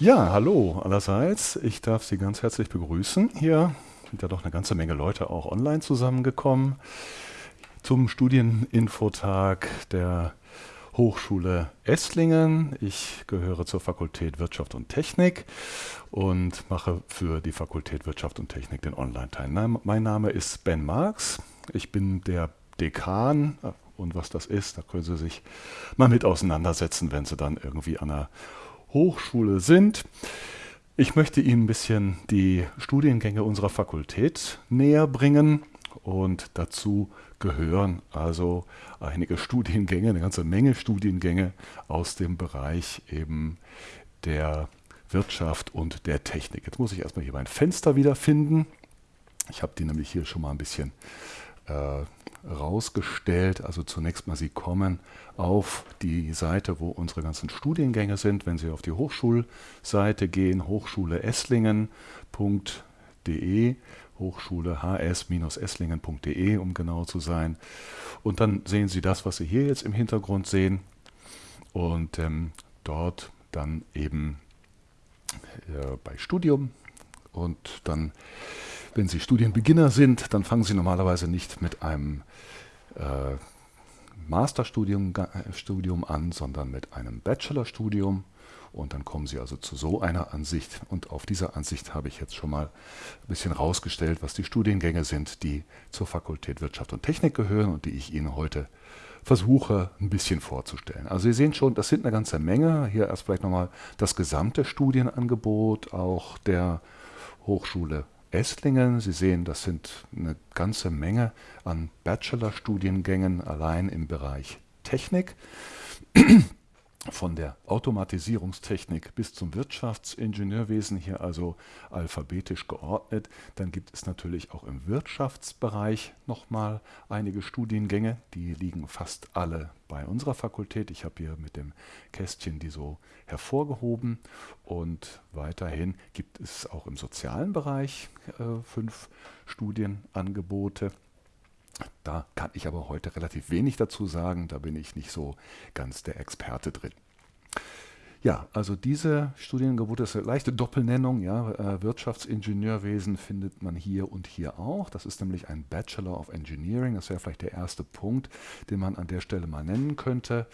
Ja, hallo allerseits. Ich darf Sie ganz herzlich begrüßen. Hier sind ja doch eine ganze Menge Leute auch online zusammengekommen zum Studieninfotag der Hochschule Esslingen. Ich gehöre zur Fakultät Wirtschaft und Technik und mache für die Fakultät Wirtschaft und Technik den Online-Teil. Mein Name ist Ben Marx. Ich bin der Dekan und was das ist, da können Sie sich mal mit auseinandersetzen, wenn Sie dann irgendwie an einer Hochschule sind. Ich möchte Ihnen ein bisschen die Studiengänge unserer Fakultät näher bringen und dazu gehören also einige Studiengänge, eine ganze Menge Studiengänge aus dem Bereich eben der Wirtschaft und der Technik. Jetzt muss ich erstmal hier mein Fenster wiederfinden. Ich habe die nämlich hier schon mal ein bisschen rausgestellt. Also zunächst mal, Sie kommen auf die Seite, wo unsere ganzen Studiengänge sind. Wenn Sie auf die Hochschulseite gehen, hochschuleesslingen.de, Hochschule hs-esslingen.de, um genau zu sein. Und dann sehen Sie das, was Sie hier jetzt im Hintergrund sehen. Und ähm, dort dann eben äh, bei Studium und dann wenn Sie Studienbeginner sind, dann fangen Sie normalerweise nicht mit einem äh, Masterstudium äh, Studium an, sondern mit einem Bachelorstudium. Und dann kommen Sie also zu so einer Ansicht. Und auf dieser Ansicht habe ich jetzt schon mal ein bisschen rausgestellt, was die Studiengänge sind, die zur Fakultät Wirtschaft und Technik gehören und die ich Ihnen heute versuche ein bisschen vorzustellen. Also Sie sehen schon, das sind eine ganze Menge. Hier erst vielleicht nochmal das gesamte Studienangebot, auch der Hochschule Esslingen. Sie sehen, das sind eine ganze Menge an Bachelorstudiengängen allein im Bereich Technik von der Automatisierungstechnik bis zum Wirtschaftsingenieurwesen hier also alphabetisch geordnet. Dann gibt es natürlich auch im Wirtschaftsbereich nochmal einige Studiengänge, die liegen fast alle bei unserer Fakultät. Ich habe hier mit dem Kästchen die so hervorgehoben und weiterhin gibt es auch im sozialen Bereich äh, fünf Studienangebote. Da kann ich aber heute relativ wenig dazu sagen, da bin ich nicht so ganz der Experte drin. Ja, also diese Studiengebote ist eine leichte Doppelnennung. Ja, äh, Wirtschaftsingenieurwesen findet man hier und hier auch. Das ist nämlich ein Bachelor of Engineering. Das wäre vielleicht der erste Punkt, den man an der Stelle mal nennen könnte.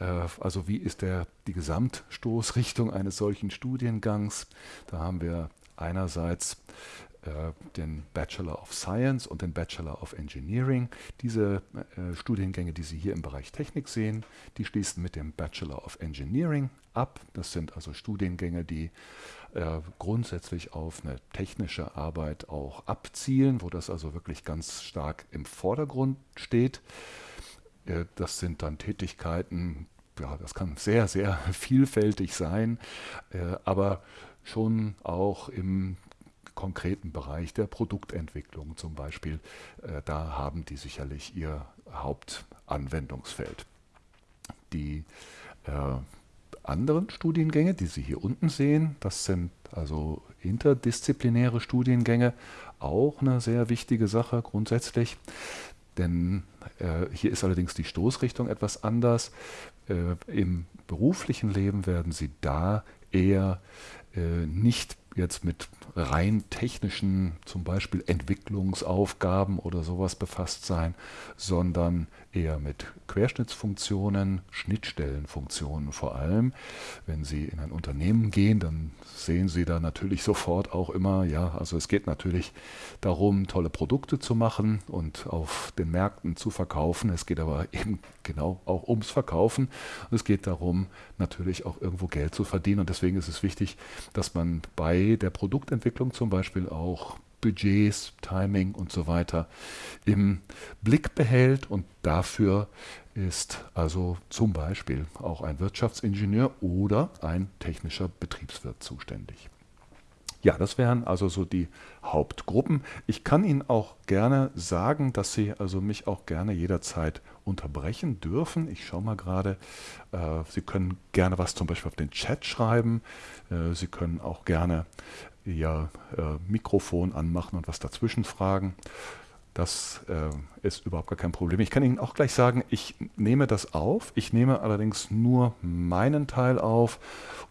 Äh, also wie ist der, die Gesamtstoßrichtung eines solchen Studiengangs? Da haben wir einerseits den Bachelor of Science und den Bachelor of Engineering. Diese äh, Studiengänge, die Sie hier im Bereich Technik sehen, die schließen mit dem Bachelor of Engineering ab. Das sind also Studiengänge, die äh, grundsätzlich auf eine technische Arbeit auch abzielen, wo das also wirklich ganz stark im Vordergrund steht. Äh, das sind dann Tätigkeiten, ja, das kann sehr, sehr vielfältig sein, äh, aber schon auch im konkreten Bereich der Produktentwicklung zum Beispiel, äh, da haben die sicherlich ihr Hauptanwendungsfeld. Die äh, anderen Studiengänge, die Sie hier unten sehen, das sind also interdisziplinäre Studiengänge, auch eine sehr wichtige Sache grundsätzlich. Denn äh, hier ist allerdings die Stoßrichtung etwas anders. Im beruflichen Leben werden Sie da eher äh, nicht jetzt mit rein technischen, zum Beispiel Entwicklungsaufgaben oder sowas befasst sein, sondern eher mit Querschnittsfunktionen, Schnittstellenfunktionen vor allem. Wenn Sie in ein Unternehmen gehen, dann sehen Sie da natürlich sofort auch immer, ja, also es geht natürlich darum, tolle Produkte zu machen und auf den Märkten zu verkaufen. Es geht aber eben genau auch ums Verkaufen. Und es geht darum, natürlich auch irgendwo Geld zu verdienen. Und deswegen ist es wichtig, dass man bei der Produktentwicklung zum Beispiel auch Budgets, Timing und so weiter im Blick behält und dafür ist also zum Beispiel auch ein Wirtschaftsingenieur oder ein technischer Betriebswirt zuständig. Ja, das wären also so die Hauptgruppen. Ich kann Ihnen auch gerne sagen, dass Sie also mich auch gerne jederzeit unterbrechen dürfen. Ich schaue mal gerade, äh, Sie können gerne was zum Beispiel auf den Chat schreiben. Äh, Sie können auch gerne Ihr äh, Mikrofon anmachen und was dazwischen fragen. Das äh, ist überhaupt gar kein Problem. Ich kann Ihnen auch gleich sagen, ich nehme das auf. Ich nehme allerdings nur meinen Teil auf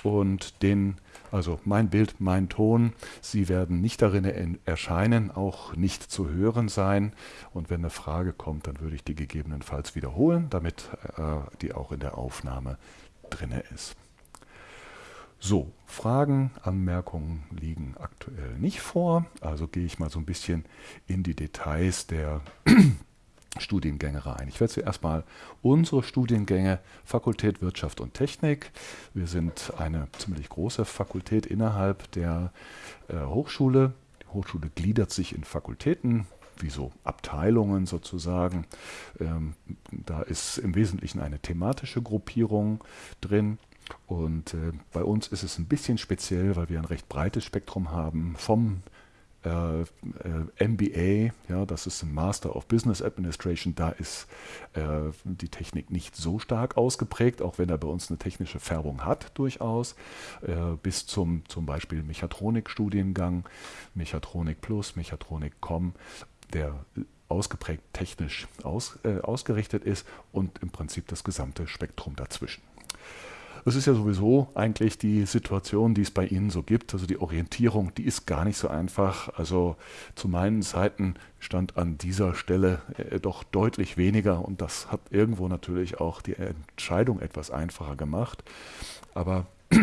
und den, also mein Bild, mein Ton. Sie werden nicht darin erscheinen, auch nicht zu hören sein. Und wenn eine Frage kommt, dann würde ich die gegebenenfalls wiederholen, damit äh, die auch in der Aufnahme drinne ist. So, Fragen, Anmerkungen liegen aktuell nicht vor. Also gehe ich mal so ein bisschen in die Details der Studiengänge rein. Ich werde zuerst mal unsere Studiengänge Fakultät Wirtschaft und Technik. Wir sind eine ziemlich große Fakultät innerhalb der äh, Hochschule. Die Hochschule gliedert sich in Fakultäten, wie so Abteilungen sozusagen. Ähm, da ist im Wesentlichen eine thematische Gruppierung drin. Und äh, bei uns ist es ein bisschen speziell, weil wir ein recht breites Spektrum haben vom äh, äh, MBA, ja, das ist ein Master of Business Administration, da ist äh, die Technik nicht so stark ausgeprägt, auch wenn er bei uns eine technische Färbung hat durchaus, äh, bis zum zum Beispiel Mechatronik-Studiengang, Mechatronik Plus, Mechatronik Com, der ausgeprägt technisch aus, äh, ausgerichtet ist und im Prinzip das gesamte Spektrum dazwischen. Das ist ja sowieso eigentlich die Situation, die es bei Ihnen so gibt. Also die Orientierung, die ist gar nicht so einfach. Also zu meinen Zeiten stand an dieser Stelle äh, doch deutlich weniger und das hat irgendwo natürlich auch die Entscheidung etwas einfacher gemacht. Aber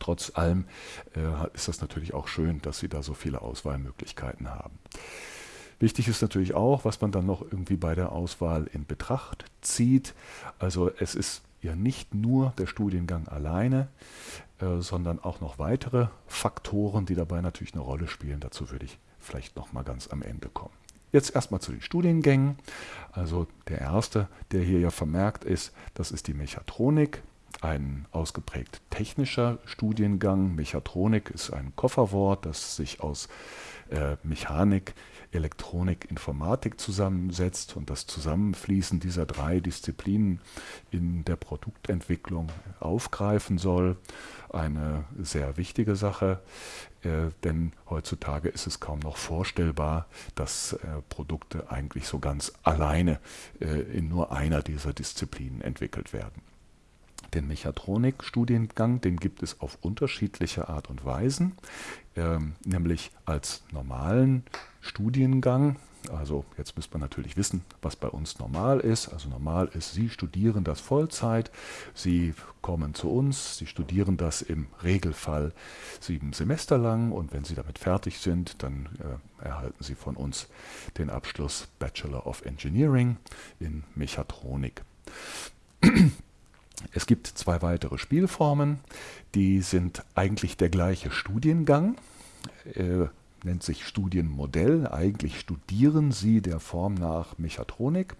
trotz allem äh, ist das natürlich auch schön, dass Sie da so viele Auswahlmöglichkeiten haben. Wichtig ist natürlich auch, was man dann noch irgendwie bei der Auswahl in Betracht zieht. Also es ist ja nicht nur der Studiengang alleine, äh, sondern auch noch weitere Faktoren, die dabei natürlich eine Rolle spielen. Dazu würde ich vielleicht noch mal ganz am Ende kommen. Jetzt erstmal zu den Studiengängen. Also der erste, der hier ja vermerkt ist, das ist die Mechatronik, ein ausgeprägt technischer Studiengang. Mechatronik ist ein Kofferwort, das sich aus äh, Mechanik, Elektronik, Informatik zusammensetzt und das Zusammenfließen dieser drei Disziplinen in der Produktentwicklung aufgreifen soll. Eine sehr wichtige Sache, äh, denn heutzutage ist es kaum noch vorstellbar, dass äh, Produkte eigentlich so ganz alleine äh, in nur einer dieser Disziplinen entwickelt werden. Den Mechatronik-Studiengang, den gibt es auf unterschiedliche Art und Weisen, ähm, nämlich als normalen Studiengang. Also jetzt müsste man natürlich wissen, was bei uns normal ist. Also normal ist, Sie studieren das Vollzeit, Sie kommen zu uns, Sie studieren das im Regelfall sieben Semester lang und wenn Sie damit fertig sind, dann äh, erhalten Sie von uns den Abschluss Bachelor of Engineering in Mechatronik. Es gibt zwei weitere Spielformen, die sind eigentlich der gleiche Studiengang, äh, nennt sich Studienmodell. Eigentlich studieren Sie der Form nach Mechatronik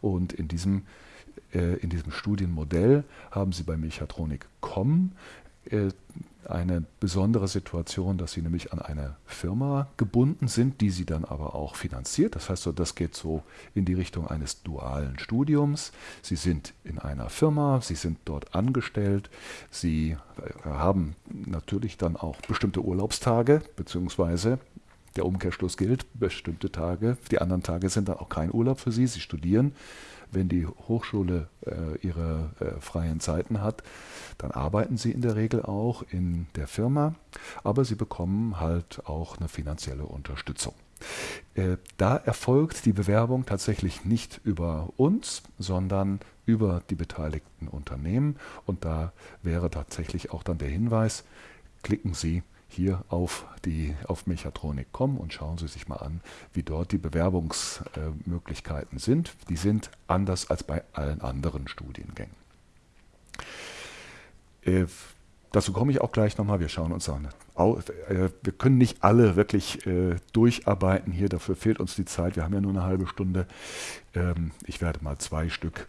und in diesem, äh, in diesem Studienmodell haben Sie bei Mechatronik COM äh, eine besondere Situation, dass sie nämlich an eine Firma gebunden sind, die sie dann aber auch finanziert. Das heißt, das geht so in die Richtung eines dualen Studiums. Sie sind in einer Firma, sie sind dort angestellt, sie äh, haben natürlich dann auch bestimmte Urlaubstage, beziehungsweise der Umkehrschluss gilt, bestimmte Tage, die anderen Tage sind dann auch kein Urlaub für sie, sie studieren wenn die Hochschule äh, ihre äh, freien Zeiten hat, dann arbeiten sie in der Regel auch in der Firma, aber sie bekommen halt auch eine finanzielle Unterstützung. Äh, da erfolgt die Bewerbung tatsächlich nicht über uns, sondern über die beteiligten Unternehmen. Und da wäre tatsächlich auch dann der Hinweis, klicken Sie hier auf, die, auf Mechatronik.com und schauen Sie sich mal an, wie dort die Bewerbungsmöglichkeiten sind. Die sind anders als bei allen anderen Studiengängen. Äh, dazu komme ich auch gleich nochmal. Wir schauen uns an. Äh, wir können nicht alle wirklich äh, durcharbeiten hier, dafür fehlt uns die Zeit. Wir haben ja nur eine halbe Stunde. Ähm, ich werde mal zwei Stück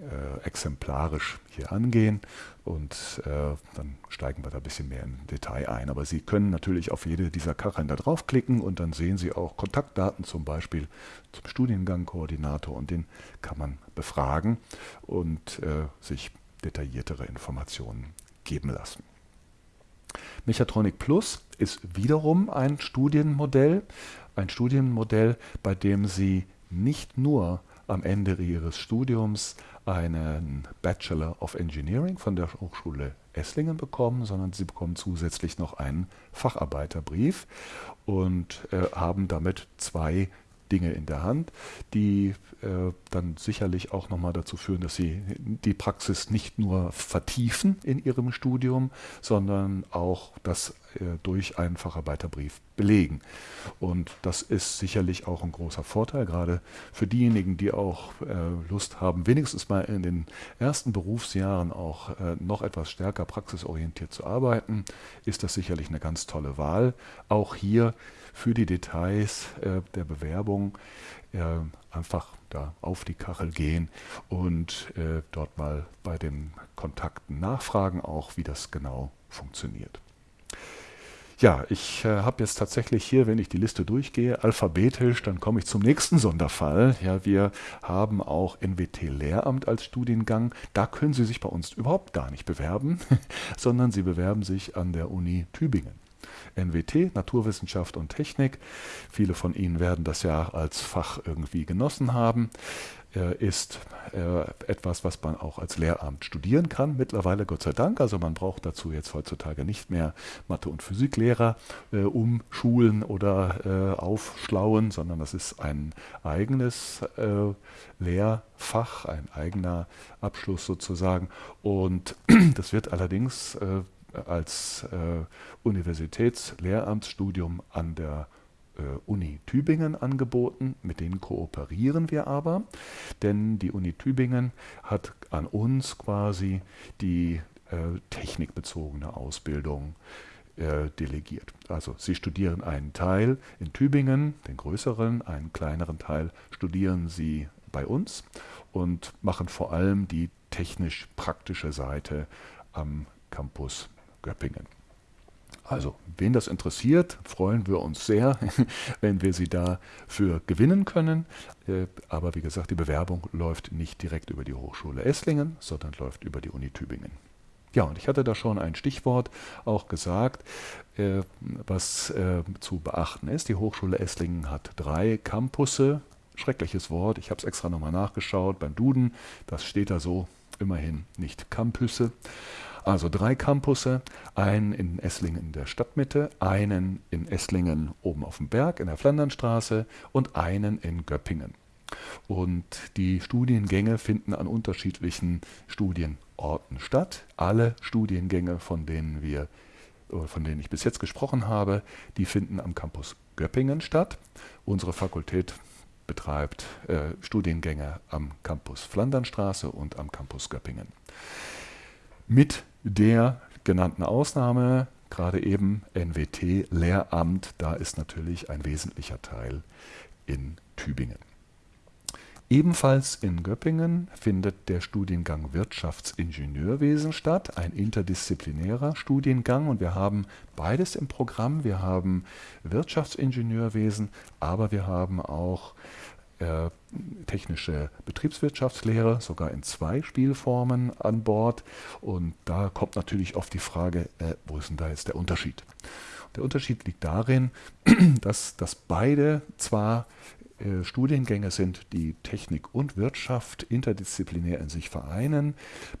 äh, exemplarisch hier angehen und äh, dann steigen wir da ein bisschen mehr im Detail ein. Aber Sie können natürlich auf jede dieser Kacheln da draufklicken und dann sehen Sie auch Kontaktdaten zum Beispiel zum Studiengangkoordinator und den kann man befragen und äh, sich detailliertere Informationen geben lassen. Mechatronic Plus ist wiederum ein Studienmodell, ein Studienmodell, bei dem Sie nicht nur am Ende Ihres Studiums einen Bachelor of Engineering von der Hochschule Esslingen bekommen, sondern Sie bekommen zusätzlich noch einen Facharbeiterbrief und äh, haben damit zwei Dinge in der Hand, die äh, dann sicherlich auch nochmal dazu führen, dass sie die Praxis nicht nur vertiefen in ihrem Studium, sondern auch das äh, durch einen Facharbeiterbrief belegen. Und das ist sicherlich auch ein großer Vorteil, gerade für diejenigen, die auch äh, Lust haben, wenigstens mal in den ersten Berufsjahren auch äh, noch etwas stärker praxisorientiert zu arbeiten, ist das sicherlich eine ganz tolle Wahl. Auch hier für die Details äh, der Bewerbung äh, einfach da auf die Kachel gehen und äh, dort mal bei den Kontakten nachfragen, auch wie das genau funktioniert. Ja, ich äh, habe jetzt tatsächlich hier, wenn ich die Liste durchgehe, alphabetisch, dann komme ich zum nächsten Sonderfall. Ja, wir haben auch NWT Lehramt als Studiengang. Da können Sie sich bei uns überhaupt gar nicht bewerben, sondern Sie bewerben sich an der Uni Tübingen. NWT, Naturwissenschaft und Technik. Viele von Ihnen werden das ja als Fach irgendwie genossen haben. Ist äh, etwas, was man auch als Lehramt studieren kann. Mittlerweile Gott sei Dank. Also man braucht dazu jetzt heutzutage nicht mehr Mathe- und Physiklehrer äh, umschulen oder äh, aufschlauen, sondern das ist ein eigenes äh, Lehrfach, ein eigener Abschluss sozusagen. Und das wird allerdings äh, als äh, Universitätslehramtsstudium an der äh, Uni Tübingen angeboten. Mit denen kooperieren wir aber, denn die Uni Tübingen hat an uns quasi die äh, technikbezogene Ausbildung äh, delegiert. Also Sie studieren einen Teil in Tübingen, den größeren, einen kleineren Teil studieren Sie bei uns und machen vor allem die technisch-praktische Seite am Campus Göppingen. Also, wen das interessiert, freuen wir uns sehr, wenn wir Sie dafür gewinnen können. Äh, aber wie gesagt, die Bewerbung läuft nicht direkt über die Hochschule Esslingen, sondern läuft über die Uni Tübingen. Ja, und ich hatte da schon ein Stichwort auch gesagt, äh, was äh, zu beachten ist. Die Hochschule Esslingen hat drei Campusse. Schreckliches Wort, ich habe es extra nochmal nachgeschaut beim Duden. Das steht da so, immerhin nicht Campüsse. Also drei Campusse, einen in Esslingen in der Stadtmitte, einen in Esslingen oben auf dem Berg in der Flandernstraße und einen in Göppingen. Und die Studiengänge finden an unterschiedlichen Studienorten statt. Alle Studiengänge, von denen wir von denen ich bis jetzt gesprochen habe, die finden am Campus Göppingen statt. Unsere Fakultät betreibt äh, Studiengänge am Campus Flandernstraße und am Campus Göppingen. Mit der genannten Ausnahme, gerade eben NWT, Lehramt, da ist natürlich ein wesentlicher Teil in Tübingen. Ebenfalls in Göppingen findet der Studiengang Wirtschaftsingenieurwesen statt, ein interdisziplinärer Studiengang und wir haben beides im Programm. Wir haben Wirtschaftsingenieurwesen, aber wir haben auch äh, technische Betriebswirtschaftslehre, sogar in zwei Spielformen an Bord. Und da kommt natürlich oft die Frage, äh, wo ist denn da jetzt der Unterschied? Der Unterschied liegt darin, dass, dass beide zwar äh, Studiengänge sind, die Technik und Wirtschaft interdisziplinär in sich vereinen,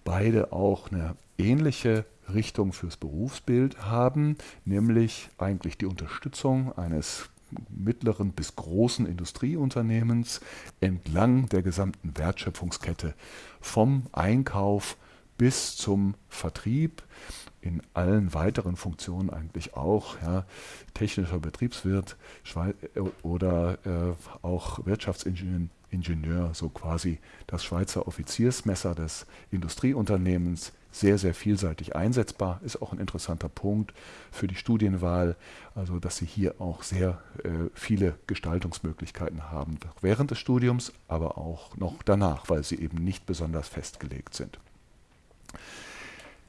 beide auch eine ähnliche Richtung fürs Berufsbild haben, nämlich eigentlich die Unterstützung eines mittleren bis großen Industrieunternehmens entlang der gesamten Wertschöpfungskette vom Einkauf bis zum Vertrieb in allen weiteren Funktionen eigentlich auch, ja, technischer Betriebswirt äh, oder äh, auch Wirtschaftsingenieur, so quasi das Schweizer Offiziersmesser des Industrieunternehmens, sehr, sehr vielseitig einsetzbar, ist auch ein interessanter Punkt für die Studienwahl, also dass Sie hier auch sehr äh, viele Gestaltungsmöglichkeiten haben, während des Studiums, aber auch noch danach, weil sie eben nicht besonders festgelegt sind.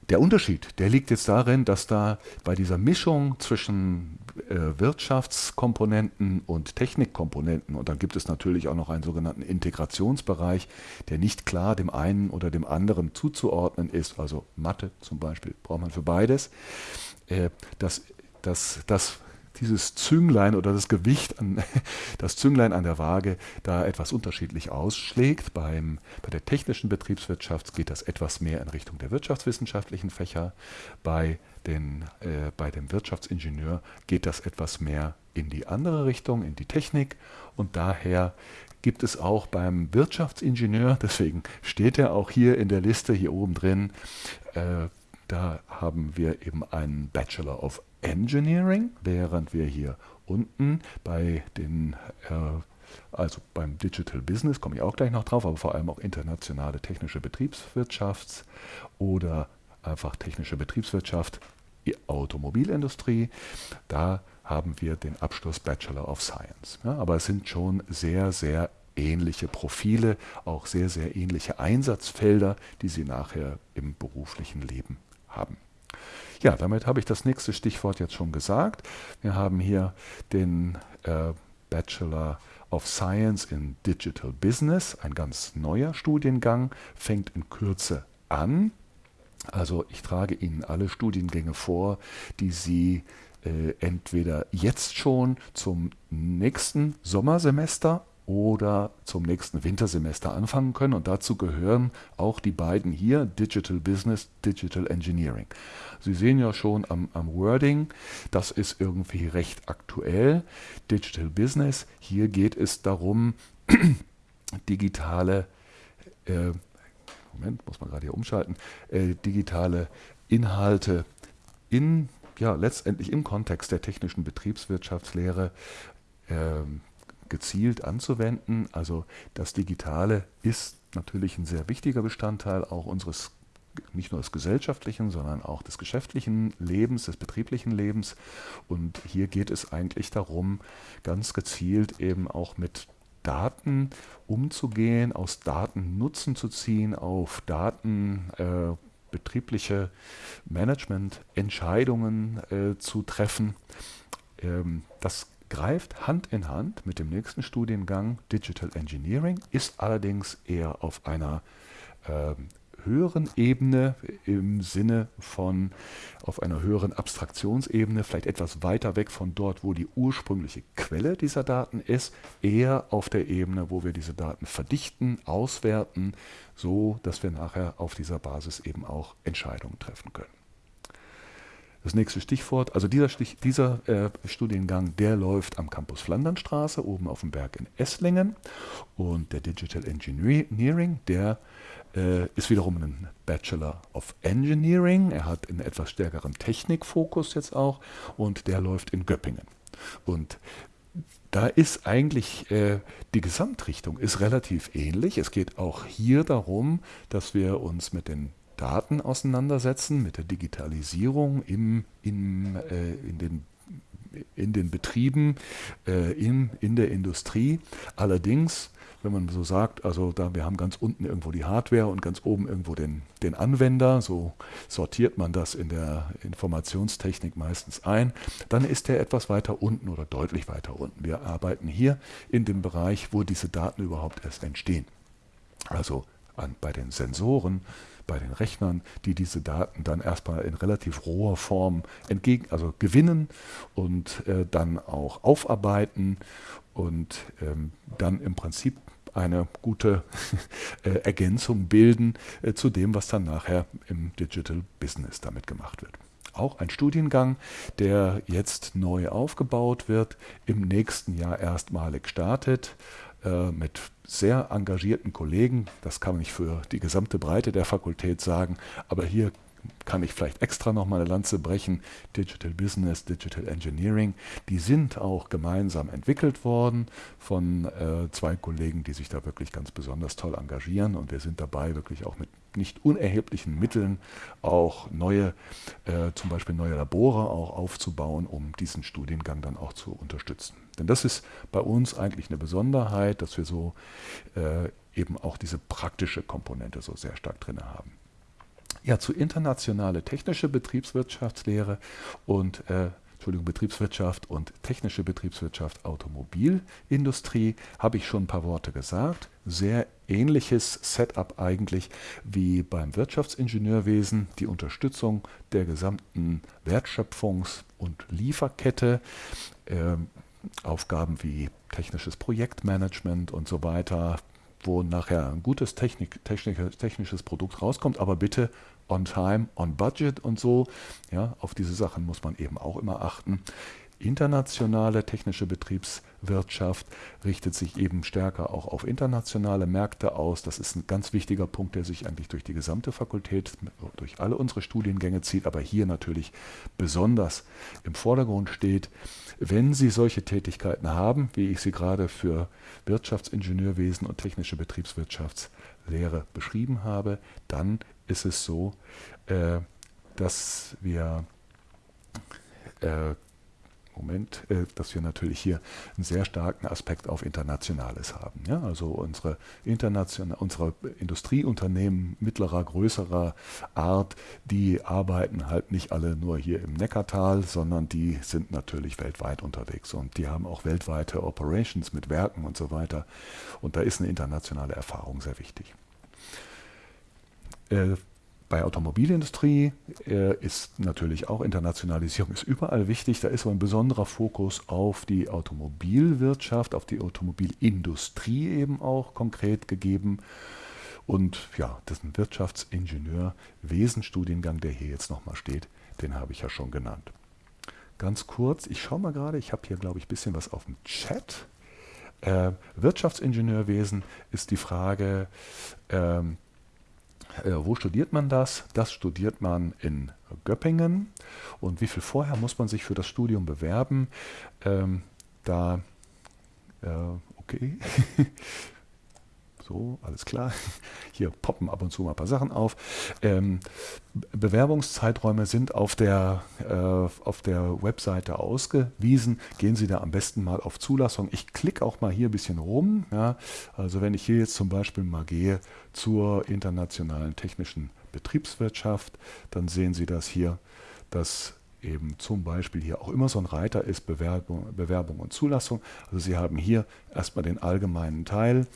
Der Unterschied, der liegt jetzt darin, dass da bei dieser Mischung zwischen Wirtschaftskomponenten und Technikkomponenten, und dann gibt es natürlich auch noch einen sogenannten Integrationsbereich, der nicht klar dem einen oder dem anderen zuzuordnen ist, also Mathe zum Beispiel braucht man für beides, äh, dass, dass, dass dieses Zünglein oder das Gewicht, an, das Zünglein an der Waage da etwas unterschiedlich ausschlägt. Beim, bei der technischen Betriebswirtschaft geht das etwas mehr in Richtung der wirtschaftswissenschaftlichen Fächer. Bei, den, äh, bei dem Wirtschaftsingenieur geht das etwas mehr in die andere Richtung, in die Technik. Und daher gibt es auch beim Wirtschaftsingenieur, deswegen steht er auch hier in der Liste hier oben drin, äh, da haben wir eben einen Bachelor of Engineering, während wir hier unten bei den äh, also beim Digital Business komme ich auch gleich noch drauf, aber vor allem auch internationale technische Betriebswirtschaft oder einfach technische Betriebswirtschaft, Automobilindustrie, da haben wir den Abschluss Bachelor of Science. Ja, aber es sind schon sehr, sehr ähnliche Profile, auch sehr, sehr ähnliche Einsatzfelder, die Sie nachher im beruflichen Leben haben. Ja, damit habe ich das nächste Stichwort jetzt schon gesagt. Wir haben hier den äh, Bachelor of Science in Digital Business, ein ganz neuer Studiengang, fängt in Kürze an. Also ich trage Ihnen alle Studiengänge vor, die Sie äh, entweder jetzt schon zum nächsten Sommersemester oder zum nächsten Wintersemester anfangen können. Und dazu gehören auch die beiden hier, Digital Business, Digital Engineering. Sie sehen ja schon am, am Wording, das ist irgendwie recht aktuell. Digital Business, hier geht es darum, digitale, äh, Moment, muss man gerade hier umschalten, äh, digitale Inhalte in, ja, letztendlich im Kontext der technischen Betriebswirtschaftslehre äh, gezielt anzuwenden. Also das Digitale ist natürlich ein sehr wichtiger Bestandteil auch unseres nicht nur des gesellschaftlichen, sondern auch des geschäftlichen Lebens, des betrieblichen Lebens. Und hier geht es eigentlich darum, ganz gezielt eben auch mit Daten umzugehen, aus Daten Nutzen zu ziehen, auf Daten äh, betriebliche Managemententscheidungen äh, zu treffen. Ähm, das greift Hand in Hand mit dem nächsten Studiengang Digital Engineering, ist allerdings eher auf einer äh, höheren Ebene im Sinne von auf einer höheren Abstraktionsebene, vielleicht etwas weiter weg von dort, wo die ursprüngliche Quelle dieser Daten ist, eher auf der Ebene, wo wir diese Daten verdichten, auswerten, so dass wir nachher auf dieser Basis eben auch Entscheidungen treffen können. Das nächste Stichwort, also dieser, Stich, dieser äh, Studiengang, der läuft am Campus Flandernstraße, oben auf dem Berg in Esslingen. Und der Digital Engineering, der äh, ist wiederum ein Bachelor of Engineering. Er hat einen etwas stärkeren Technikfokus jetzt auch und der läuft in Göppingen. Und da ist eigentlich äh, die Gesamtrichtung ist relativ ähnlich. Es geht auch hier darum, dass wir uns mit den Daten auseinandersetzen, mit der Digitalisierung im, im, äh, in, den, in den Betrieben, äh, in, in der Industrie. Allerdings wenn man so sagt, also da wir haben ganz unten irgendwo die Hardware und ganz oben irgendwo den, den Anwender, so sortiert man das in der Informationstechnik meistens ein, dann ist der etwas weiter unten oder deutlich weiter unten. Wir arbeiten hier in dem Bereich, wo diese Daten überhaupt erst entstehen. Also an, bei den Sensoren, bei den Rechnern, die diese Daten dann erstmal in relativ roher Form entgegen, also gewinnen und äh, dann auch aufarbeiten und ähm, dann im Prinzip eine gute äh, Ergänzung bilden äh, zu dem, was dann nachher im Digital Business damit gemacht wird. Auch ein Studiengang, der jetzt neu aufgebaut wird, im nächsten Jahr erstmalig startet. Äh, mit sehr engagierten Kollegen. Das kann nicht für die gesamte Breite der Fakultät sagen, aber hier kann ich vielleicht extra noch mal eine Lanze brechen. Digital Business, Digital Engineering, die sind auch gemeinsam entwickelt worden von äh, zwei Kollegen, die sich da wirklich ganz besonders toll engagieren und wir sind dabei wirklich auch mit nicht unerheblichen Mitteln auch neue, äh, zum Beispiel neue Labore auch aufzubauen, um diesen Studiengang dann auch zu unterstützen. Denn das ist bei uns eigentlich eine Besonderheit, dass wir so äh, eben auch diese praktische Komponente so sehr stark drin haben. Ja, zu internationale technische Betriebswirtschaftslehre und äh, Entschuldigung, Betriebswirtschaft und technische Betriebswirtschaft, Automobilindustrie, habe ich schon ein paar Worte gesagt. Sehr ähnliches Setup eigentlich wie beim Wirtschaftsingenieurwesen, die Unterstützung der gesamten Wertschöpfungs- und Lieferkette, äh, Aufgaben wie technisches Projektmanagement und so weiter, wo nachher ein gutes Technik, technisches Produkt rauskommt, aber bitte on time, on budget und so. Ja, auf diese Sachen muss man eben auch immer achten. Internationale technische Betriebswirtschaft richtet sich eben stärker auch auf internationale Märkte aus. Das ist ein ganz wichtiger Punkt, der sich eigentlich durch die gesamte Fakultät, durch alle unsere Studiengänge zieht, aber hier natürlich besonders im Vordergrund steht. Wenn Sie solche Tätigkeiten haben, wie ich sie gerade für Wirtschaftsingenieurwesen und technische Betriebswirtschaftslehre beschrieben habe, dann ist es so, äh, dass wir äh, Moment, äh, dass wir natürlich hier einen sehr starken Aspekt auf Internationales haben. Ja? Also unsere, international, unsere Industrieunternehmen mittlerer, größerer Art, die arbeiten halt nicht alle nur hier im Neckartal, sondern die sind natürlich weltweit unterwegs und die haben auch weltweite Operations mit Werken und so weiter. Und da ist eine internationale Erfahrung sehr wichtig. Äh, bei Automobilindustrie äh, ist natürlich auch Internationalisierung ist überall wichtig. Da ist aber ein besonderer Fokus auf die Automobilwirtschaft, auf die Automobilindustrie eben auch konkret gegeben. Und ja, das ist ein Wirtschaftsingenieur-Wesenstudiengang, der hier jetzt nochmal steht, den habe ich ja schon genannt. Ganz kurz, ich schaue mal gerade, ich habe hier, glaube ich, ein bisschen was auf dem Chat. Äh, Wirtschaftsingenieurwesen ist die Frage, ähm, äh, wo studiert man das? Das studiert man in Göppingen. Und wie viel vorher muss man sich für das Studium bewerben? Ähm, da, äh, okay. So, alles klar. Hier poppen ab und zu mal ein paar Sachen auf. Ähm, Bewerbungszeiträume sind auf der, äh, auf der Webseite ausgewiesen. Gehen Sie da am besten mal auf Zulassung. Ich klicke auch mal hier ein bisschen rum. Ja. Also wenn ich hier jetzt zum Beispiel mal gehe zur internationalen technischen Betriebswirtschaft, dann sehen Sie das hier, dass eben zum Beispiel hier auch immer so ein Reiter ist, Bewerbung, Bewerbung und Zulassung. Also Sie haben hier erstmal den allgemeinen Teil,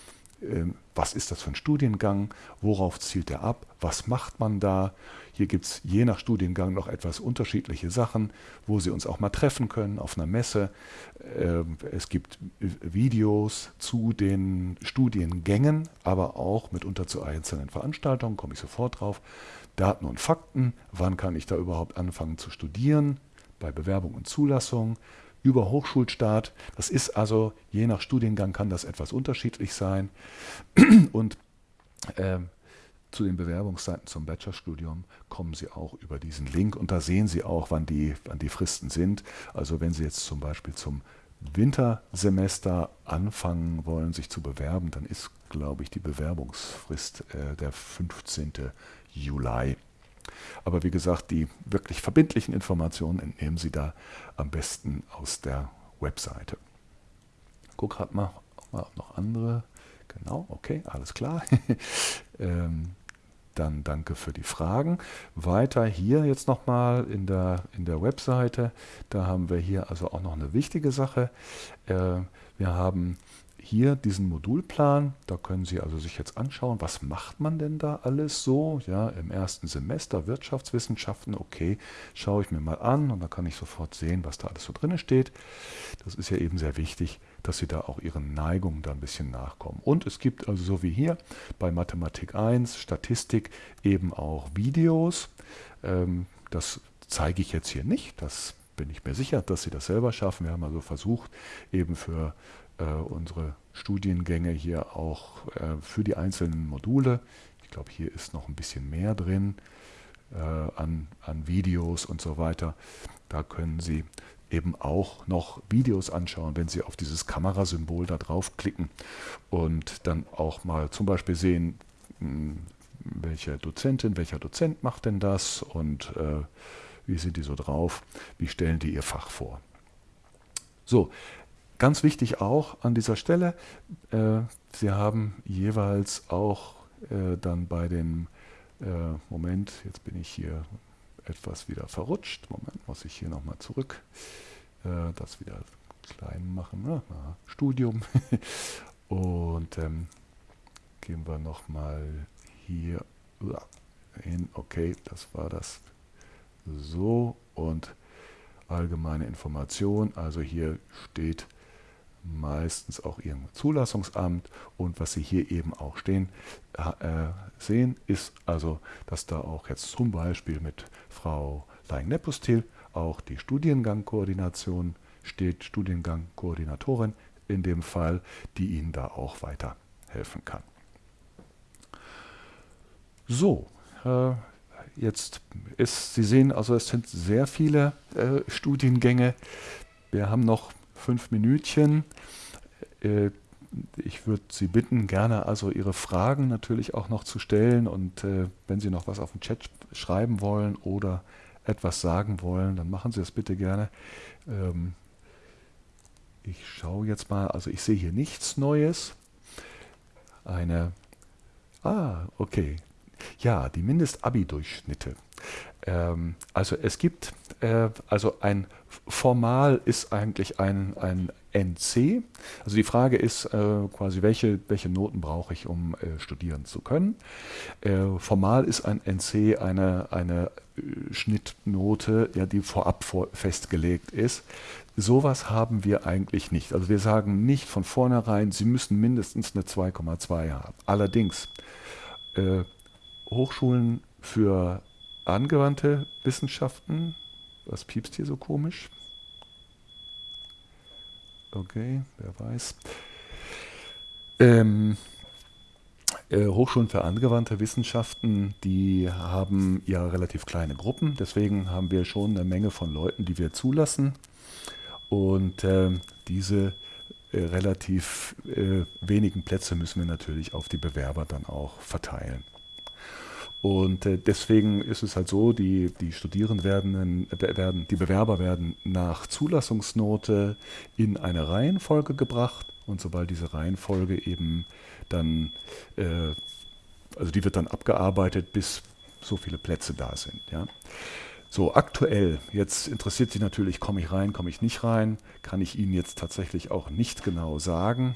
was ist das für ein Studiengang, worauf zielt er ab, was macht man da. Hier gibt es je nach Studiengang noch etwas unterschiedliche Sachen, wo Sie uns auch mal treffen können auf einer Messe. Ähm, es gibt Videos zu den Studiengängen, aber auch mitunter zu einzelnen Veranstaltungen, komme ich sofort drauf. Daten und Fakten, wann kann ich da überhaupt anfangen zu studieren, bei Bewerbung und Zulassung über Hochschulstart. Das ist also, je nach Studiengang kann das etwas unterschiedlich sein. Und äh, zu den Bewerbungsseiten zum Bachelorstudium kommen Sie auch über diesen Link und da sehen Sie auch, wann die, wann die Fristen sind. Also wenn Sie jetzt zum Beispiel zum Wintersemester anfangen wollen, sich zu bewerben, dann ist, glaube ich, die Bewerbungsfrist äh, der 15. Juli. Aber wie gesagt, die wirklich verbindlichen Informationen entnehmen Sie da am besten aus der Webseite. Guck gerade mal, ob noch andere. Genau, okay, alles klar. ähm, dann danke für die Fragen. Weiter hier jetzt nochmal in der, in der Webseite. Da haben wir hier also auch noch eine wichtige Sache. Äh, wir haben hier diesen Modulplan. Da können Sie also sich jetzt anschauen, was macht man denn da alles so? Ja, im ersten Semester Wirtschaftswissenschaften, okay, schaue ich mir mal an und dann kann ich sofort sehen, was da alles so drin steht. Das ist ja eben sehr wichtig, dass Sie da auch Ihren Neigungen da ein bisschen nachkommen. Und es gibt also so wie hier bei Mathematik 1, Statistik eben auch Videos. Ähm, das zeige ich jetzt hier nicht, das bin ich mir sicher, dass Sie das selber schaffen. Wir haben also versucht, eben für äh, unsere Studiengänge hier auch äh, für die einzelnen Module. Ich glaube, hier ist noch ein bisschen mehr drin äh, an, an Videos und so weiter. Da können Sie eben auch noch Videos anschauen, wenn Sie auf dieses Kamerasymbol da draufklicken und dann auch mal zum Beispiel sehen, hm, welche Dozentin, welcher Dozent macht denn das und äh, wie sind die so drauf, wie stellen die ihr Fach vor. So, Ganz wichtig auch an dieser Stelle, äh, Sie haben jeweils auch äh, dann bei dem, äh, Moment, jetzt bin ich hier etwas wieder verrutscht. Moment, muss ich hier nochmal zurück. Äh, das wieder klein machen. Na, na, Studium. Und ähm, gehen wir nochmal hier hin. Okay, das war das. So und allgemeine Information. Also hier steht meistens auch Ihr Zulassungsamt und was Sie hier eben auch stehen, äh, sehen, ist also, dass da auch jetzt zum Beispiel mit Frau Leing-Nepustil auch die Studiengangkoordination steht, Studiengangkoordinatorin in dem Fall, die Ihnen da auch weiterhelfen kann. So, äh, jetzt ist, Sie sehen also, es sind sehr viele äh, Studiengänge. Wir haben noch fünf Minütchen. Äh, ich würde Sie bitten, gerne also Ihre Fragen natürlich auch noch zu stellen und äh, wenn Sie noch was auf dem Chat schreiben wollen oder etwas sagen wollen, dann machen Sie das bitte gerne. Ähm, ich schaue jetzt mal, also ich sehe hier nichts Neues. Eine, ah, okay, ja, die Mindest-Abi-Durchschnitte. Ähm, also es gibt, äh, also ein formal ist eigentlich ein, ein NC. Also die Frage ist äh, quasi, welche, welche Noten brauche ich, um äh, studieren zu können. Äh, formal ist ein NC eine, eine äh, Schnittnote, ja, die vorab vor, festgelegt ist. Sowas haben wir eigentlich nicht. Also wir sagen nicht von vornherein, Sie müssen mindestens eine 2,2 haben. Allerdings, äh, Hochschulen für angewandte Wissenschaften. Was piepst hier so komisch? Okay, wer weiß. Ähm, äh, Hochschulen für angewandte Wissenschaften, die haben ja relativ kleine Gruppen. Deswegen haben wir schon eine Menge von Leuten, die wir zulassen. Und äh, diese äh, relativ äh, wenigen Plätze müssen wir natürlich auf die Bewerber dann auch verteilen. Und äh, deswegen ist es halt so, die, die Studierenden werden, werden, die Bewerber werden nach Zulassungsnote in eine Reihenfolge gebracht und sobald diese Reihenfolge eben dann, äh, also die wird dann abgearbeitet, bis so viele Plätze da sind. Ja. So, aktuell, jetzt interessiert Sie natürlich, komme ich rein, komme ich nicht rein, kann ich Ihnen jetzt tatsächlich auch nicht genau sagen.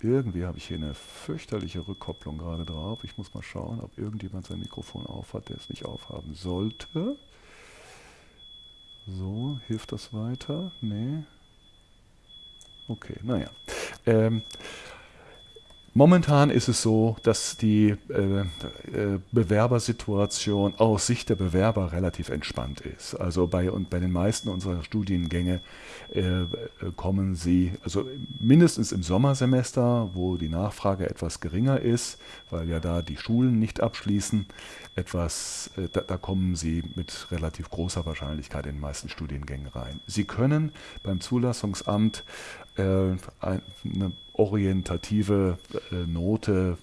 Irgendwie habe ich hier eine fürchterliche Rückkopplung gerade drauf. Ich muss mal schauen, ob irgendjemand sein Mikrofon aufhat, der es nicht aufhaben sollte. So, hilft das weiter? Nee. Okay, naja. Ähm, Momentan ist es so, dass die äh, äh, Bewerbersituation aus Sicht der Bewerber relativ entspannt ist. Also bei, und bei den meisten unserer Studiengänge äh, kommen sie, also mindestens im Sommersemester, wo die Nachfrage etwas geringer ist, weil ja da die Schulen nicht abschließen, etwas, äh, da, da kommen sie mit relativ großer Wahrscheinlichkeit in den meisten Studiengängen rein. Sie können beim Zulassungsamt äh, eine orientative äh, Note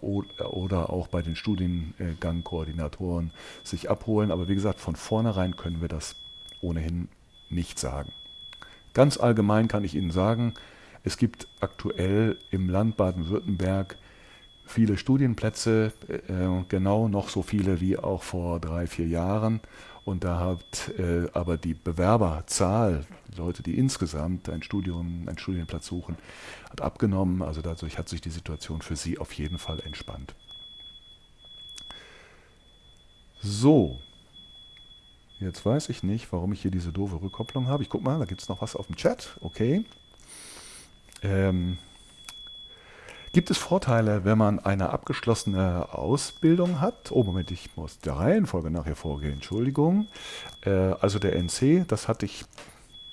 oder auch bei den Studiengangkoordinatoren sich abholen. Aber wie gesagt, von vornherein können wir das ohnehin nicht sagen. Ganz allgemein kann ich Ihnen sagen, es gibt aktuell im Land Baden-Württemberg viele Studienplätze, äh, genau noch so viele wie auch vor drei, vier Jahren. Und da hat äh, aber die Bewerberzahl, Leute, die insgesamt ein Studium, einen Studienplatz suchen, hat abgenommen. Also dadurch hat sich die Situation für Sie auf jeden Fall entspannt. So, jetzt weiß ich nicht, warum ich hier diese doofe Rückkopplung habe. Ich gucke mal, da gibt es noch was auf dem Chat. Okay. Ähm, Gibt es Vorteile, wenn man eine abgeschlossene Ausbildung hat? Oh, Moment, ich muss der Reihenfolge nachher vorgehen. Entschuldigung. Äh, also der NC, das hatte ich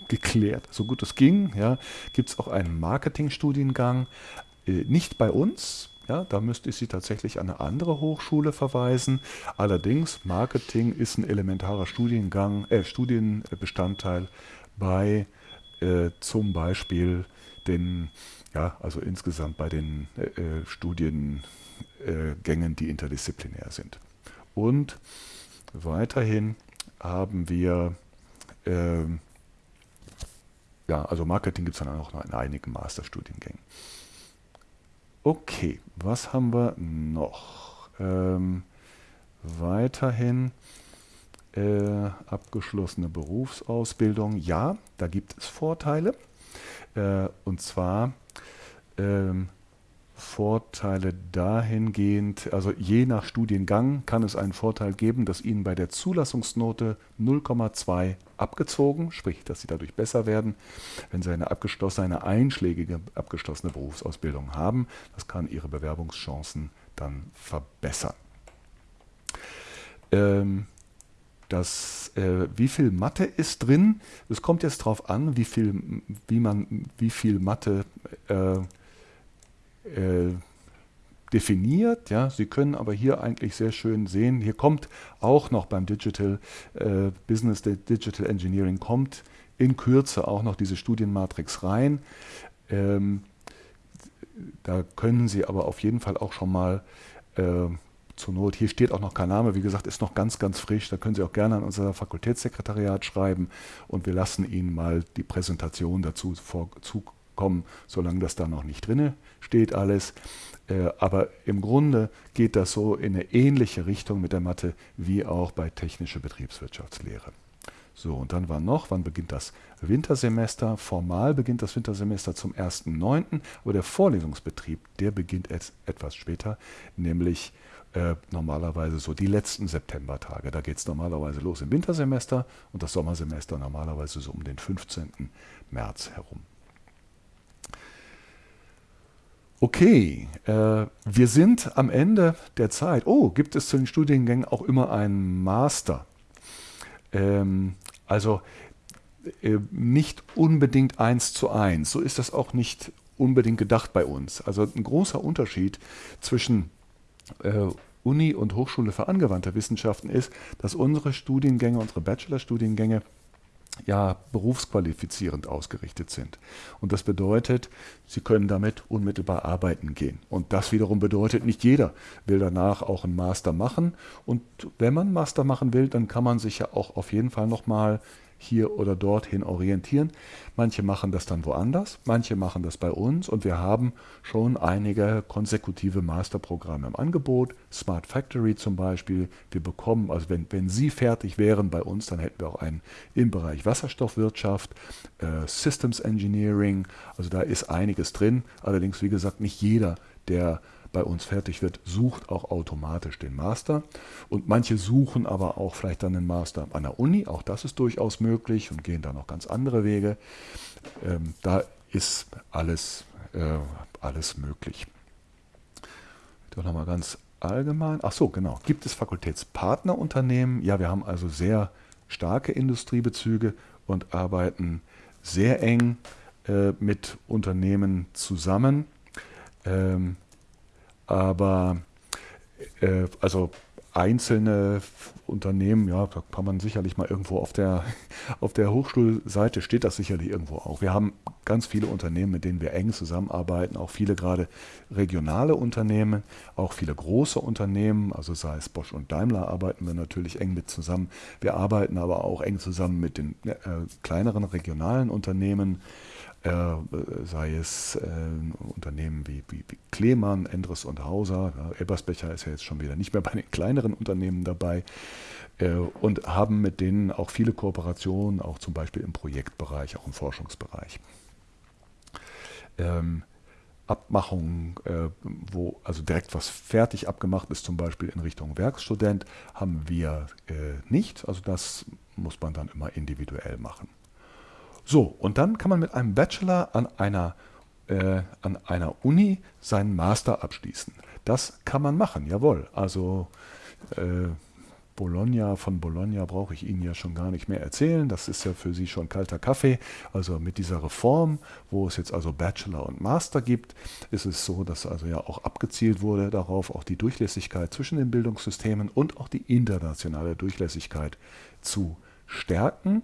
geklärt, so gut es ging. Ja. Gibt es auch einen Marketingstudiengang? Äh, nicht bei uns. Ja, da müsste ich Sie tatsächlich an eine andere Hochschule verweisen. Allerdings, Marketing ist ein elementarer Studiengang, äh, Studienbestandteil bei äh, zum Beispiel den ja, also insgesamt bei den äh, äh, Studiengängen, die interdisziplinär sind. Und weiterhin haben wir, äh, ja, also Marketing gibt es dann auch noch in einigen Masterstudiengängen. Okay, was haben wir noch? Ähm, weiterhin äh, abgeschlossene Berufsausbildung. Ja, da gibt es Vorteile. Äh, und zwar ähm, Vorteile dahingehend, also je nach Studiengang kann es einen Vorteil geben, dass Ihnen bei der Zulassungsnote 0,2 abgezogen, sprich, dass Sie dadurch besser werden, wenn Sie eine abgeschlossene, eine einschlägige abgeschlossene Berufsausbildung haben. Das kann Ihre Bewerbungschancen dann verbessern. Ähm, das, äh, wie viel Mathe ist drin? Es kommt jetzt darauf an, wie viel, wie man, wie viel Mathe äh, äh, definiert. Ja. Sie können aber hier eigentlich sehr schön sehen, hier kommt auch noch beim Digital äh, Business Digital Engineering kommt in Kürze auch noch diese Studienmatrix rein. Ähm, da können Sie aber auf jeden Fall auch schon mal äh, zur Not, hier steht auch noch kein Name, wie gesagt, ist noch ganz, ganz frisch. Da können Sie auch gerne an unser Fakultätssekretariat schreiben und wir lassen Ihnen mal die Präsentation dazu vorzukommen, solange das da noch nicht drin steht alles. Äh, aber im Grunde geht das so in eine ähnliche Richtung mit der Mathe wie auch bei technische Betriebswirtschaftslehre. So, und dann war noch, wann beginnt das Wintersemester? Formal beginnt das Wintersemester zum 1.9., aber der Vorlesungsbetrieb, der beginnt etwas später, nämlich äh, normalerweise so die letzten Septembertage. Da geht es normalerweise los im Wintersemester und das Sommersemester normalerweise so um den 15. März herum. Okay, äh, wir sind am Ende der Zeit. Oh, gibt es zu den Studiengängen auch immer einen Master? Ähm, also äh, nicht unbedingt eins zu eins. So ist das auch nicht unbedingt gedacht bei uns. Also ein großer Unterschied zwischen äh, Uni und Hochschule für angewandte Wissenschaften ist, dass unsere Studiengänge, unsere Bachelorstudiengänge ja berufsqualifizierend ausgerichtet sind. Und das bedeutet, Sie können damit unmittelbar arbeiten gehen. Und das wiederum bedeutet, nicht jeder will danach auch einen Master machen. Und wenn man einen Master machen will, dann kann man sich ja auch auf jeden Fall nochmal hier oder dorthin orientieren. Manche machen das dann woanders, manche machen das bei uns und wir haben schon einige konsekutive Masterprogramme im Angebot. Smart Factory zum Beispiel. Wir bekommen, also wenn, wenn Sie fertig wären bei uns, dann hätten wir auch einen im Bereich Wasserstoffwirtschaft, äh, Systems Engineering, also da ist einiges drin. Allerdings, wie gesagt, nicht jeder, der bei uns fertig wird, sucht auch automatisch den Master. Und manche suchen aber auch vielleicht dann den Master an der Uni, auch das ist durchaus möglich und gehen da noch ganz andere Wege. Ähm, da ist alles, äh, alles möglich. Doch nochmal ganz allgemein. Ach so, genau. Gibt es Fakultätspartnerunternehmen? Ja, wir haben also sehr starke Industriebezüge und arbeiten sehr eng äh, mit Unternehmen zusammen. Ähm, aber äh, also einzelne Unternehmen, ja, da kann man sicherlich mal irgendwo auf der, auf der Hochschulseite steht das sicherlich irgendwo auch. Wir haben ganz viele Unternehmen, mit denen wir eng zusammenarbeiten, auch viele gerade regionale Unternehmen, auch viele große Unternehmen, also sei es Bosch und Daimler arbeiten wir natürlich eng mit zusammen. Wir arbeiten aber auch eng zusammen mit den äh, kleineren regionalen Unternehmen sei es äh, Unternehmen wie, wie, wie, Klemann, Endres und Hauser. Ja, Ebersbecher ist ja jetzt schon wieder nicht mehr bei den kleineren Unternehmen dabei äh, und haben mit denen auch viele Kooperationen, auch zum Beispiel im Projektbereich, auch im Forschungsbereich. Ähm, Abmachungen, äh, wo also direkt was fertig abgemacht ist, zum Beispiel in Richtung Werkstudent, haben wir äh, nicht. Also das muss man dann immer individuell machen. So, und dann kann man mit einem Bachelor an einer, äh, an einer Uni seinen Master abschließen. Das kann man machen, jawohl. Also äh, Bologna, von Bologna brauche ich Ihnen ja schon gar nicht mehr erzählen. Das ist ja für Sie schon kalter Kaffee. Also mit dieser Reform, wo es jetzt also Bachelor und Master gibt, ist es so, dass also ja auch abgezielt wurde darauf, auch die Durchlässigkeit zwischen den Bildungssystemen und auch die internationale Durchlässigkeit zu stärken.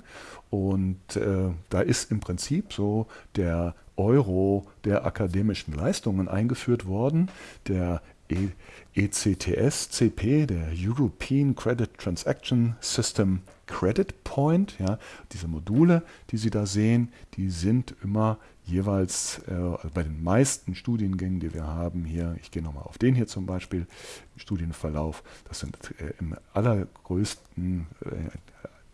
Und äh, da ist im Prinzip so der Euro der akademischen Leistungen eingeführt worden, der e ECTS CP, der European Credit Transaction System Credit Point. Ja, diese Module, die Sie da sehen, die sind immer jeweils äh, bei den meisten Studiengängen, die wir haben hier, ich gehe nochmal auf den hier zum Beispiel, Studienverlauf, das sind äh, im allergrößten, äh,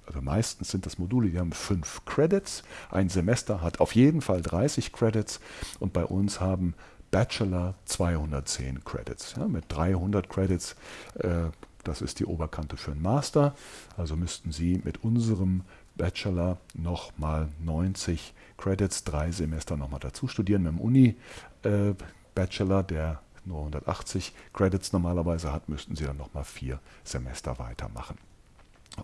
also meistens sind das Module, die haben fünf Credits. Ein Semester hat auf jeden Fall 30 Credits und bei uns haben Bachelor 210 Credits. Ja, mit 300 Credits, äh, das ist die Oberkante für einen Master. Also müssten Sie mit unserem Bachelor nochmal 90 Credits, drei Semester nochmal dazu studieren. Mit dem Uni-Bachelor, äh, der nur 180 Credits normalerweise hat, müssten Sie dann nochmal vier Semester weitermachen.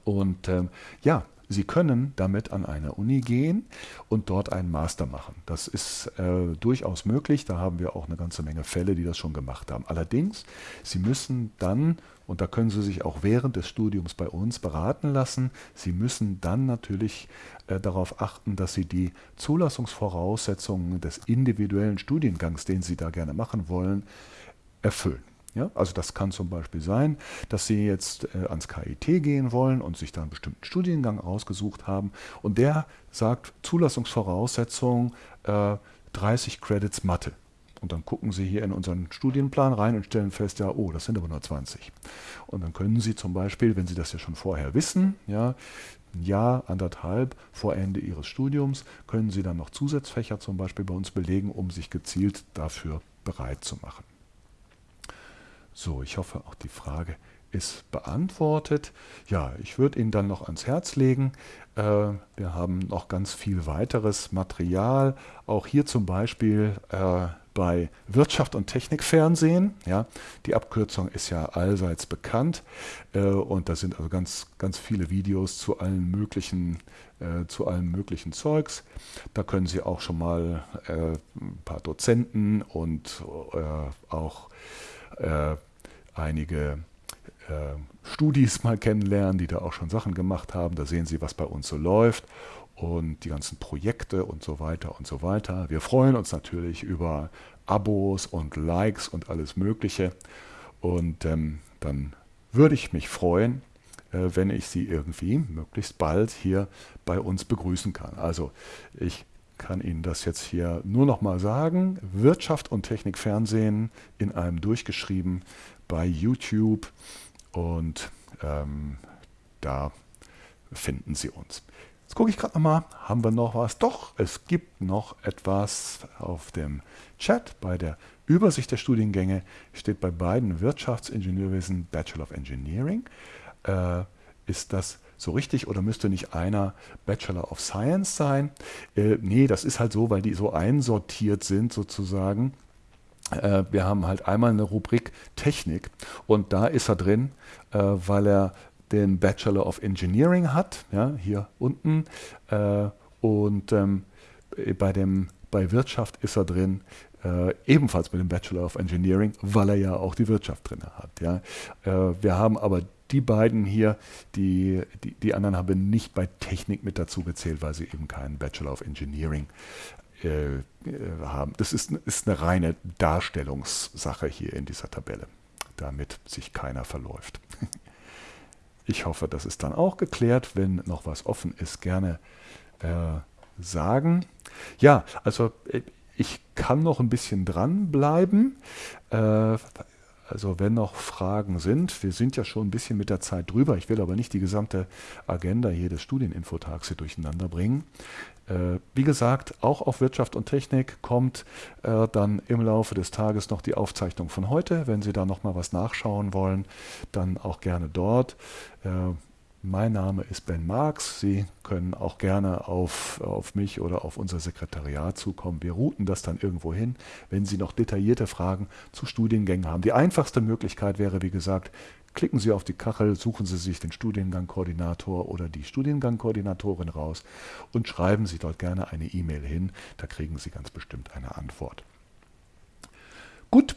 Und ähm, ja, Sie können damit an eine Uni gehen und dort einen Master machen. Das ist äh, durchaus möglich. Da haben wir auch eine ganze Menge Fälle, die das schon gemacht haben. Allerdings, Sie müssen dann, und da können Sie sich auch während des Studiums bei uns beraten lassen, Sie müssen dann natürlich äh, darauf achten, dass Sie die Zulassungsvoraussetzungen des individuellen Studiengangs, den Sie da gerne machen wollen, erfüllen. Ja, also das kann zum Beispiel sein, dass Sie jetzt äh, ans KIT gehen wollen und sich da einen bestimmten Studiengang ausgesucht haben und der sagt Zulassungsvoraussetzung äh, 30 Credits Mathe. Und dann gucken Sie hier in unseren Studienplan rein und stellen fest, ja, oh, das sind aber nur 20. Und dann können Sie zum Beispiel, wenn Sie das ja schon vorher wissen, ja, ein Jahr, anderthalb vor Ende Ihres Studiums, können Sie dann noch Zusatzfächer zum Beispiel bei uns belegen, um sich gezielt dafür bereit zu machen. So, ich hoffe, auch die Frage ist beantwortet. Ja, ich würde Ihnen dann noch ans Herz legen. Äh, wir haben noch ganz viel weiteres Material. Auch hier zum Beispiel äh, bei Wirtschaft und Technik Fernsehen. Ja, die Abkürzung ist ja allseits bekannt äh, und da sind also ganz, ganz viele Videos zu allen möglichen, äh, zu allem möglichen Zeugs. Da können Sie auch schon mal äh, ein paar Dozenten und äh, auch einige äh, Studis mal kennenlernen, die da auch schon Sachen gemacht haben. Da sehen Sie, was bei uns so läuft und die ganzen Projekte und so weiter und so weiter. Wir freuen uns natürlich über Abos und Likes und alles Mögliche. Und ähm, dann würde ich mich freuen, äh, wenn ich Sie irgendwie möglichst bald hier bei uns begrüßen kann. Also ich kann Ihnen das jetzt hier nur noch mal sagen. Wirtschaft und Technik Fernsehen in einem durchgeschrieben bei YouTube und ähm, da finden Sie uns. Jetzt gucke ich gerade nochmal, haben wir noch was? Doch, es gibt noch etwas auf dem Chat. Bei der Übersicht der Studiengänge steht bei beiden Wirtschaftsingenieurwesen Bachelor of Engineering. Äh, ist das so richtig oder müsste nicht einer Bachelor of Science sein? Äh, nee, das ist halt so, weil die so einsortiert sind sozusagen. Äh, wir haben halt einmal eine Rubrik Technik und da ist er drin, äh, weil er den Bachelor of Engineering hat, ja, hier unten. Äh, und ähm, bei, dem, bei Wirtschaft ist er drin, äh, ebenfalls mit dem Bachelor of Engineering, weil er ja auch die Wirtschaft drin hat. Ja. Äh, wir haben aber die beiden hier, die, die, die anderen haben nicht bei Technik mit dazu gezählt, weil sie eben keinen Bachelor of Engineering haben. Das ist, ist eine reine Darstellungssache hier in dieser Tabelle, damit sich keiner verläuft. Ich hoffe, das ist dann auch geklärt. Wenn noch was offen ist, gerne äh, sagen. Ja, also äh, ich kann noch ein bisschen dranbleiben. Äh, also wenn noch Fragen sind, wir sind ja schon ein bisschen mit der Zeit drüber. Ich will aber nicht die gesamte Agenda hier des Studieninfotags hier durcheinander bringen. Äh, wie gesagt, auch auf Wirtschaft und Technik kommt äh, dann im Laufe des Tages noch die Aufzeichnung von heute. Wenn Sie da nochmal was nachschauen wollen, dann auch gerne dort. Äh, mein Name ist Ben Marx. Sie können auch gerne auf, auf mich oder auf unser Sekretariat zukommen. Wir routen das dann irgendwo hin, wenn Sie noch detaillierte Fragen zu Studiengängen haben. Die einfachste Möglichkeit wäre, wie gesagt, klicken Sie auf die Kachel, suchen Sie sich den Studiengangkoordinator oder die Studiengangkoordinatorin raus und schreiben Sie dort gerne eine E-Mail hin. Da kriegen Sie ganz bestimmt eine Antwort. Gut,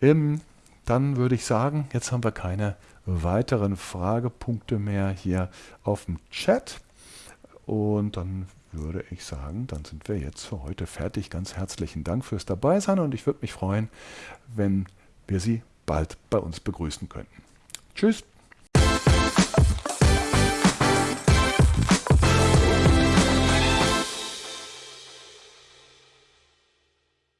ähm, dann würde ich sagen, jetzt haben wir keine weiteren Fragepunkte mehr hier auf dem Chat. Und dann würde ich sagen, dann sind wir jetzt für heute fertig. Ganz herzlichen Dank fürs Dabeisein und ich würde mich freuen, wenn wir Sie bald bei uns begrüßen könnten. Tschüss.